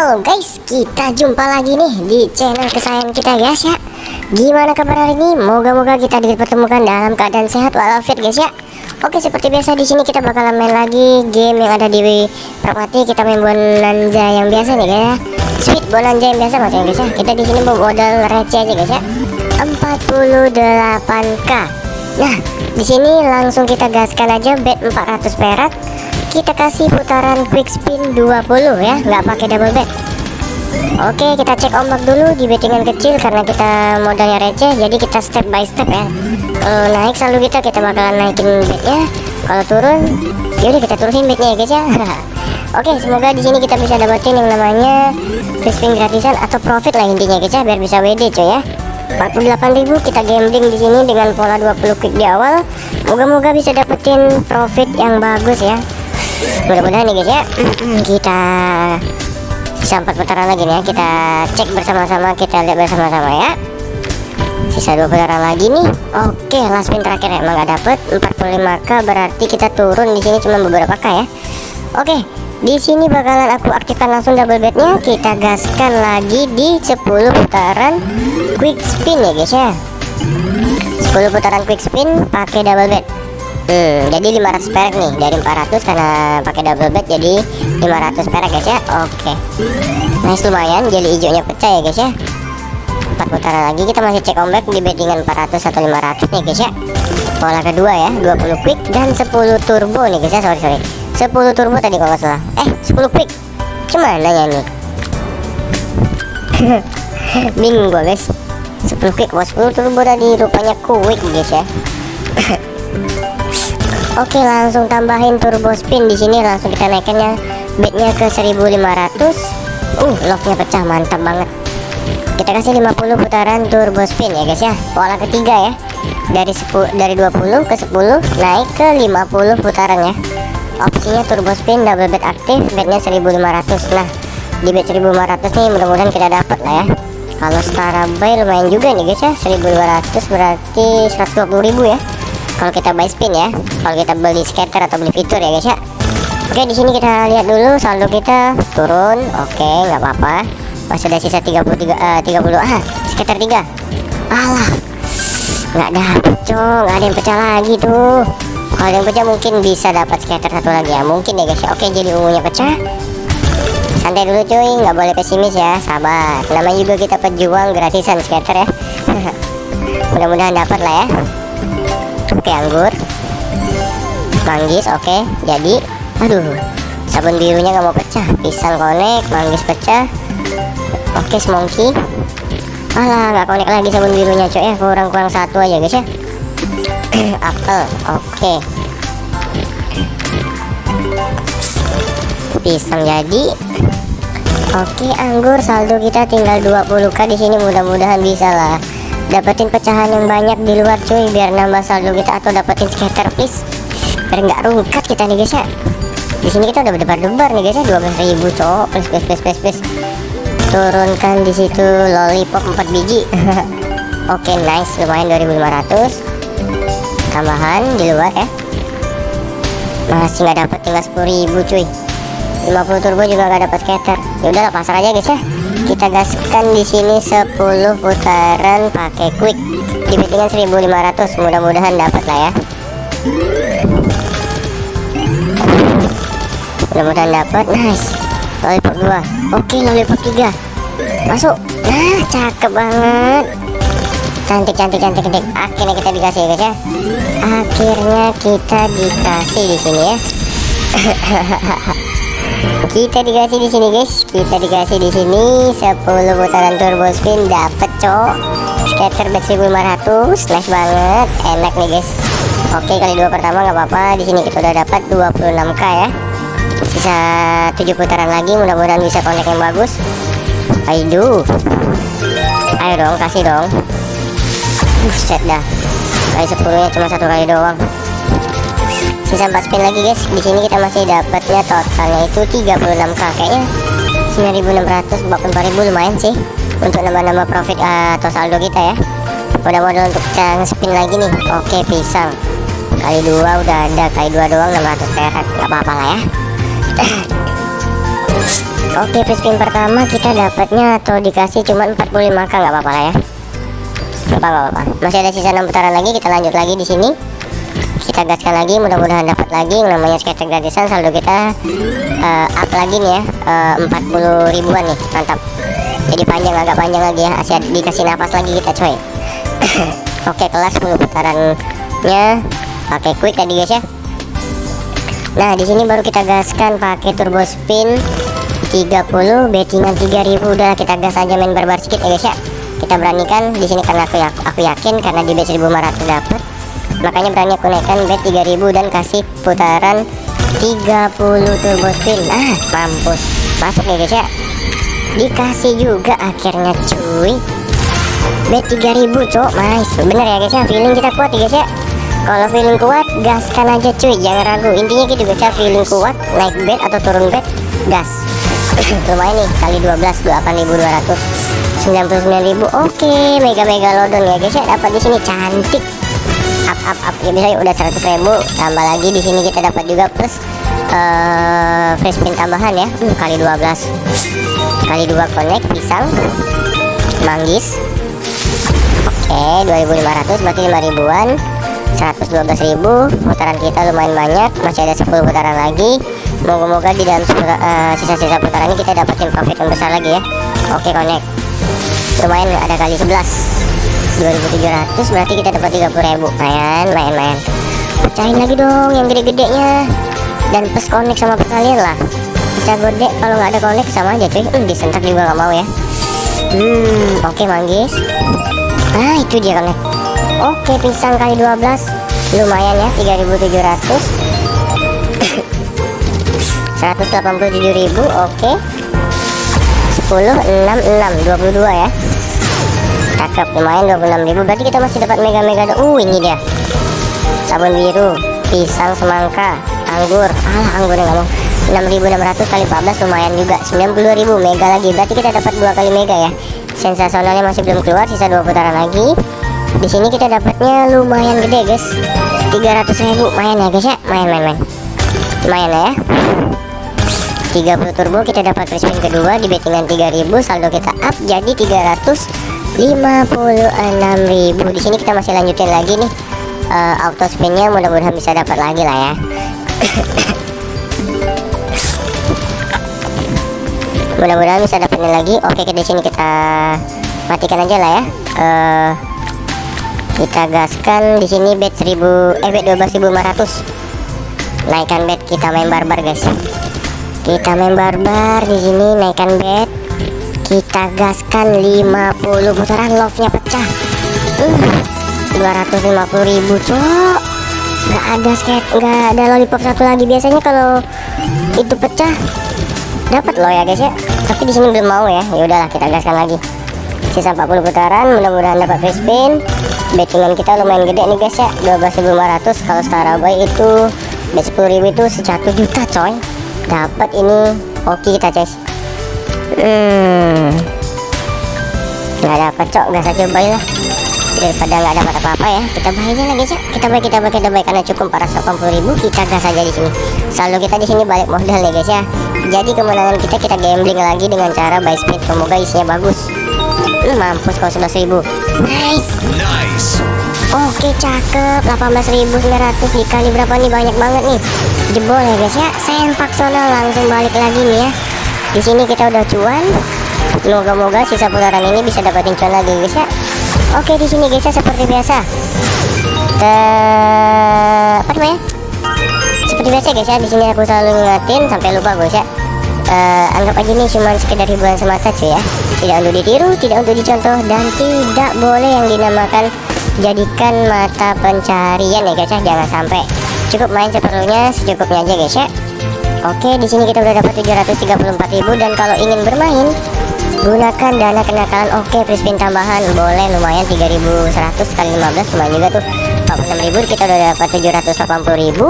Halo guys, kita jumpa lagi nih di channel kesayangan kita guys ya. Gimana kabar hari ini? Moga-moga kita dipertemukan dalam keadaan sehat walafiat guys ya. Oke, seperti biasa di sini kita bakalan main lagi game yang ada di Pragmati. Kita main bonanza yang biasa nih guys ya. Sweet bonanza yang biasa maksudnya guys ya. Kita di sini modal receh aja guys ya. 48k. Nah, di sini langsung kita gaskan aja bet 400 perak kita kasih putaran quick spin 20 ya nggak pakai double bet oke kita cek ombak dulu di bettingan kecil karena kita modalnya receh jadi kita step by step ya. Kalau naik selalu kita kita bakalan naikin betnya kalau turun yaudah kita turunin betnya ya guys ya. Oke semoga di sini kita bisa dapetin yang namanya quick spin gratisan atau profit lah intinya guys ya biar bisa WD coy ya. 48.000 kita gambling di sini dengan pola 20 quick di awal. Moga-moga bisa dapetin profit yang bagus ya mudah-mudahan nih guys ya. Kita sisa empat putaran lagi nih ya. Kita cek bersama-sama kita lihat bersama-sama ya. Sisa dua putaran lagi nih. Oke last spin terakhir emang gak dapet. 45k berarti kita turun di sini cuma beberapa k ya. Oke di sini bakalan aku aktifkan langsung double bednya kita gaskan lagi di 10 putaran quick spin ya guys ya. 10 putaran quick spin pakai double bed Hmm, jadi 500 perak nih dari 400 karena pakai double bet jadi 500 perak guys ya. Oke. Okay. Nice lumayan jadi hijaunya pecah ya guys ya. Empat putaran lagi kita masih cek ombak di bettingan 400 atau 500 nih guys ya. Pola kedua ya, 20 quick dan 10 turbo nih guys ya. Sorry sorry. 10 turbo tadi kalau salah. Eh, 10 quick. Cuman nanya nih. Bingung gua guys. 10 quick, 10 turbo tadi rupanya quick guys ya. Oke langsung tambahin turbo spin di sini langsung kita naikkannya bednya ke 1500 uh locknya pecah mantap banget. Kita kasih 50 putaran turbo spin ya guys ya. Pola ketiga ya. Dari 10 dari 20 ke 10 naik ke 50 putaran ya. Opsinya turbo spin double bet aktif bednya 1500 nah di bet 1500 nih mudah-mudahan kita dapat lah ya. Kalau setara buy lumayan juga nih guys ya. 1200 berarti 120.000 ya kalau kita buy spin ya. Kalau kita beli scatter atau beli fitur ya guys ya. Oke di sini kita lihat dulu saldo kita. Turun. Oke nggak apa-apa. Masih ada sisa 33 uh, 30 ah scatter 3 alah. Nggak dapet cok. Nggak ada yang pecah lagi tuh. Kalau yang pecah mungkin bisa dapat scatter satu lagi ya. Mungkin ya guys ya. Oke jadi ungunya pecah. Santai dulu cuy. Nggak boleh pesimis ya. Sabar. Namanya juga kita pejuang gratisan scatter ya. Mudah-mudahan dapat lah ya oke anggur. Manggis oke. Jadi aduh sabun birunya nggak mau pecah. Pisang konek manggis pecah. Oke semongki. Alah nggak konek lagi sabun birunya coy ya kurang-kurang satu aja guys ya. Apel oke. Pisang jadi. Oke anggur saldo kita tinggal 20k di sini. Mudah-mudahan bisa lah dapetin pecahan yang banyak di luar cuy. Biar nambah saldo kita atau dapetin scatter please biar nggak rungkat kita nih guys ya. Di sini kita udah berdebar-debar nih guys ya. 12.000 cowok. Please please please please, please. turunkan di situ lollipop 4 biji. Oke okay, nice. Lumayan 2500 tambahan di luar ya. Masih nggak dapet tinggal 10.000 cuy. 50 turbo juga nggak dapat scatter ya udahlah pasar aja guys ya kita gaskan di sini 10 putaran pakai quick. Di bettingan 1500 mudah-mudahan dapat lah ya. Mudah-mudahan dapat nice. Lollipop 2 oke lollipop 3 masuk. Nah cakep banget. Cantik cantik cantik cantik. Akhirnya kita dikasih guys ya. Akhirnya kita dikasih di sini ya kita dikasih di sini guys. Kita dikasih di sini 10 putaran turbo spin dapat cok. Scatter bet 1500 nice banget. Enak nih guys. Oke kali dua pertama nggak apa-apa. Di sini kita udah dapat 26k ya. Sisa 7 putaran lagi mudah-mudahan bisa connect yang bagus. Ayo ayo dong kasih dong. Buset dah. Kali 10 nya cuma satu kali doang sisa 4 spin lagi guys. Di sini kita masih dapatnya totalnya itu 36k kayaknya 9600 4000 lumayan sih untuk nambah-nambah profit uh, atau saldo kita ya. Udah modal untuk cara spin lagi nih. Oke pisang. Kali dua udah ada kali dua doang 600 perak. Nggak apa-apa lah ya. Oke, spin pertama kita dapatnya atau dikasih cuma 45 k. Nggak apa-apa lah ya. Nggak apa-apa. Masih ada sisa 6 putaran lagi, kita lanjut lagi di sini. Kita gaskan lagi, mudah-mudahan dapat lagi. Yang namanya sketch gratisan saldo kita uh, up lagi nih ya, uh, 40 ribuan nih, mantap. Jadi panjang agak panjang lagi ya, Asyik dikasih nafas lagi kita coy. Oke, kelas 10 putarannya. Pakai quick tadi guys ya. Nah, di sini baru kita gaskan pakai turbo spin. 30 bettingan 3000 udah kita gas aja main barbar sedikit ya guys ya. Kita beranikan di sini karena aku, aku yakin karena di bet 1500 dapat makanya berani aku naikkan bet 3000 dan kasih putaran 30 turbo spin ah mampus. Masuk ya guys ya dikasih juga akhirnya cuy. Bet 3000 cok. Nice. Bener ya guys ya feeling kita kuat ya guys ya kalau feeling kuat gaskan aja cuy. Jangan ragu. Intinya gitu guys ya feeling kuat naik bet atau turun bet gas. Lumayan nih kali 12 88.200 99.000 oke mega mega lodon ya guys ya dapat di sini. Cantik up up. Ya bisa udah 100.000 tambah lagi di sini kita dapat juga plus uh, free spin tambahan ya. Hmm, kali 12 kali 2 connect pisang manggis. Oke 2500 berarti 5 ribuan. 112.000 putaran kita lumayan banyak. Masih ada 10 putaran lagi. Moga-moga di dalam eh, sisa-sisa uh, putaran ini kita dapetin profit yang besar lagi ya. Oke connect. Lumayan ada kali 11 2700 berarti kita dapat 30.000 lumayan lumayan pecahin lagi dong yang gede-gedenya. Dan plus connect sama perkalian lah. Bisa gede kalau nggak ada connect sama aja cuy. Hmm, disentak juga nggak mau ya. Hmm oke okay, manggis. Ah itu dia connect oke pisang kali 12 lumayan ya 3700 187.000 oke. okay. 10 6 6 22 ya cakep lumayan 26.000 berarti kita masih dapat mega mega uh ini dia. Sabun biru pisang semangka anggur. Alah anggurnya nggak mau 6.600 kali 14 lumayan juga. 92.000 mega lagi. Berarti kita dapat dua kali mega ya. Sensasionalnya masih belum keluar sisa dua putaran lagi. Di sini kita dapatnya lumayan gede guys. 300.000 lumayan ya guys ya. Main main main. Lumayan ya. 30 turbo kita dapat free kedua di bettingan 3000 saldo kita up jadi 356.000 di sini kita masih lanjutin lagi nih uh, auto spinnya. Mudah-mudahan bisa dapat lagi lah ya. Mudah-mudahan bisa dapetin lagi. Oke di sini kita matikan aja lah ya. Uh, kita gaskan di sini bet 1000 eh bet 12.500 naikkan bet kita main barbar guys. Kita main barbar di sini naikkan bet kita gaskan 50 putaran love nya pecah uh, 250 ribu cok. Nggak ada skate nggak ada lollipop satu lagi. Biasanya kalau itu pecah dapat loh ya guys ya. Tapi di sini belum mau ya. Ya udahlah kita gaskan lagi. Sisa 40 putaran mudah-mudahan dapat free spin. Bettingan kita lumayan gede nih guys ya. 12.500 kalau setara boy itu bet 10.000 itu 1 juta coy. Dapat ini oke kita guys hmm. Nggak dapat cok nggak saja coba lah. Daripada nggak dapat apa-apa ya kita buy aja lagi cak kita buy kita buy kita buy karena cukup 480 ribu kita gas aja di sini. Saldo kita di sini balik modal nih guys ya. Jadi kemenangan kita kita gambling lagi dengan cara buy speed. Semoga isinya bagus. Hmm, mampus kalau 11 ribu. Nice. Nice. Oke cakep. 18.900 dikali berapa nih? Banyak banget nih. Jebol ya guys ya. Sempak sono langsung balik lagi nih ya di sini kita udah cuan. Semoga-moga sisa putaran ini bisa dapatin cuan lagi guys ya. Oke di sini guys ya seperti biasa. Uh, apa namanya? Seperti biasa guys ya di sini aku selalu ngingetin sampai lupa guys ya. Uh, anggap aja ini cuma sekedar hiburan semata cuy ya. Tidak untuk ditiru tidak untuk dicontoh dan tidak boleh yang dinamakan jadikan mata pencarian ya guys ya. Jangan sampai cukup main seperlunya secukupnya aja guys ya oke di sini kita udah dapat 734.000 dan kalau ingin bermain gunakan dana kenakalan oke free spin tambahan. Boleh lumayan 3100 kali 15 lumayan juga tuh. 46.000 kita udah dapat 780.000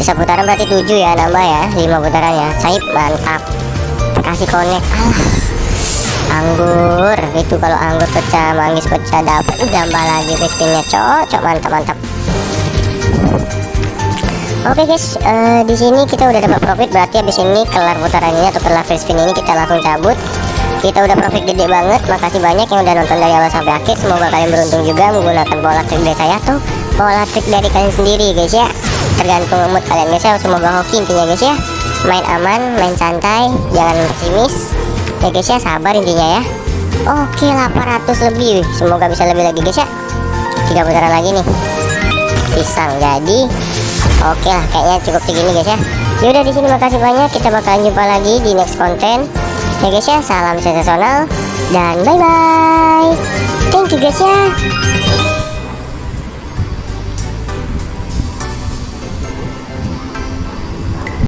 sisa putaran berarti 7 ya nambah ya 5 putaran ya. Caip mantap. Kasih connect. Ah anggur. Itu kalau anggur pecah manggis pecah dapat tambah lagi pistinnya cocok mantap mantap Oke guys, eh, di sini kita udah dapat profit berarti habis ini kelar putaran ini atau kelar free spin ini kita langsung cabut. Kita udah profit gede banget. Makasih banyak yang udah nonton dari awal sampai akhir. Semoga kalian beruntung juga menggunakan pola trik dari saya atau pola trik dari kalian sendiri guys ya. Tergantung mood kalian guys ya. Semoga hoki intinya guys ya. Main aman, main santai, jangan pesimis. Ya guys ya, sabar intinya ya. Oke, 800 lebih. Semoga bisa lebih lagi guys ya. Tiga putaran lagi nih. Pisang jadi Oke lah, kayaknya cukup segini guys ya. Yaudah di sini makasih banyak. Kita bakalan jumpa lagi di next konten. Ya guys ya, salam sensasional dan bye bye. Thank you guys ya.